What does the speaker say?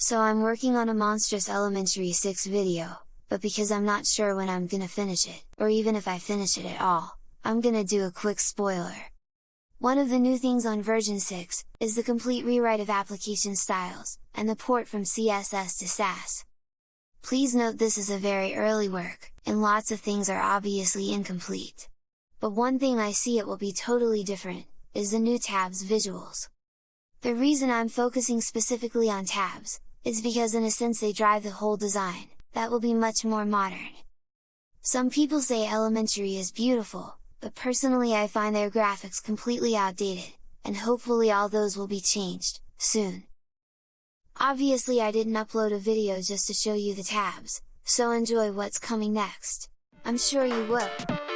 So I'm working on a Monstrous Elementary 6 video, but because I'm not sure when I'm gonna finish it, or even if I finish it at all, I'm gonna do a quick spoiler. One of the new things on version 6, is the complete rewrite of application styles, and the port from CSS to Sass. Please note this is a very early work, and lots of things are obviously incomplete. But one thing I see it will be totally different, is the new tabs visuals. The reason I'm focusing specifically on tabs, is because in a sense they drive the whole design, that will be much more modern. Some people say elementary is beautiful, but personally I find their graphics completely outdated, and hopefully all those will be changed, soon. Obviously I didn't upload a video just to show you the tabs, so enjoy what's coming next! I'm sure you will!